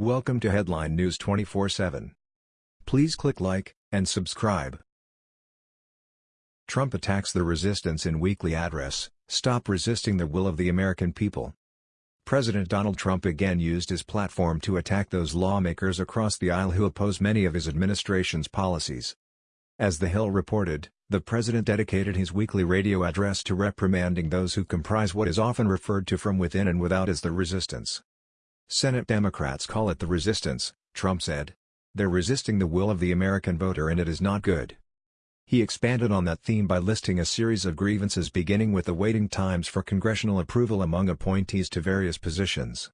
Welcome to Headline News 24/7. Please click like and subscribe. Trump attacks the resistance in weekly address, Stop resisting the will of the American people. President Donald Trump again used his platform to attack those lawmakers across the aisle who oppose many of his administration's policies. As The Hill reported, the president dedicated his weekly radio address to reprimanding those who comprise what is often referred to from within and without as the resistance. Senate Democrats call it the resistance, Trump said. They're resisting the will of the American voter and it is not good. He expanded on that theme by listing a series of grievances beginning with the waiting times for congressional approval among appointees to various positions.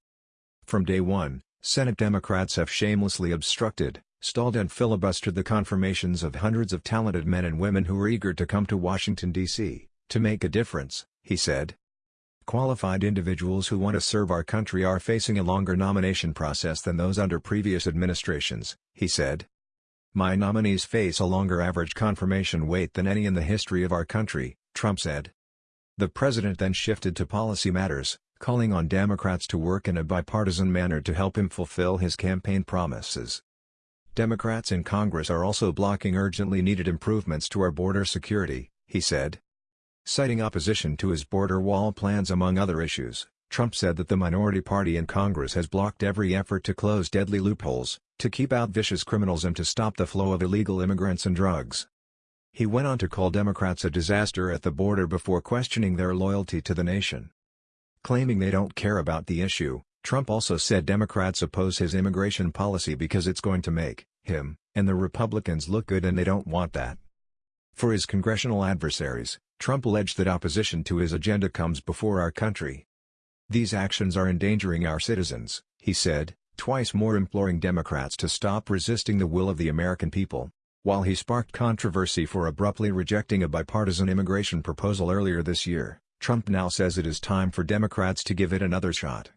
From day one, Senate Democrats have shamelessly obstructed, stalled and filibustered the confirmations of hundreds of talented men and women who are eager to come to Washington, D.C., to make a difference, he said. Qualified individuals who want to serve our country are facing a longer nomination process than those under previous administrations, he said. My nominees face a longer average confirmation wait than any in the history of our country, Trump said. The president then shifted to policy matters, calling on Democrats to work in a bipartisan manner to help him fulfill his campaign promises. Democrats in Congress are also blocking urgently needed improvements to our border security, he said. Citing opposition to his border wall plans among other issues, Trump said that the minority party in Congress has blocked every effort to close deadly loopholes, to keep out vicious criminals and to stop the flow of illegal immigrants and drugs. He went on to call Democrats a disaster at the border before questioning their loyalty to the nation. Claiming they don't care about the issue, Trump also said Democrats oppose his immigration policy because it's going to make him and the Republicans look good and they don't want that. For his congressional adversaries, Trump alleged that opposition to his agenda comes before our country. These actions are endangering our citizens, he said, twice more imploring Democrats to stop resisting the will of the American people. While he sparked controversy for abruptly rejecting a bipartisan immigration proposal earlier this year, Trump now says it is time for Democrats to give it another shot.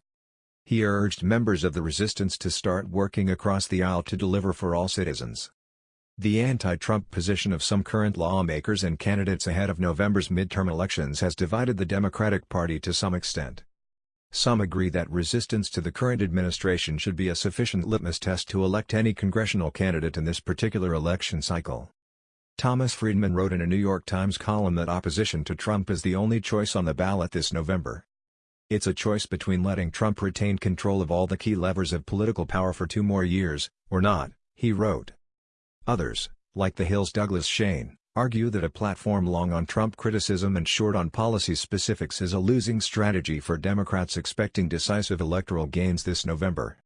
He urged members of the resistance to start working across the aisle to deliver for all citizens. The anti-Trump position of some current lawmakers and candidates ahead of November's midterm elections has divided the Democratic Party to some extent. Some agree that resistance to the current administration should be a sufficient litmus test to elect any congressional candidate in this particular election cycle. Thomas Friedman wrote in a New York Times column that opposition to Trump is the only choice on the ballot this November. It's a choice between letting Trump retain control of all the key levers of political power for two more years, or not, he wrote. Others, like The Hill's Douglas Schoen, argue that a platform long on Trump criticism and short on policy specifics is a losing strategy for Democrats expecting decisive electoral gains this November.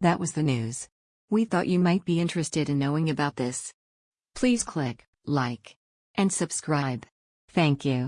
That was the news. We thought you might be interested in knowing about this. Please click like and subscribe. Thank you.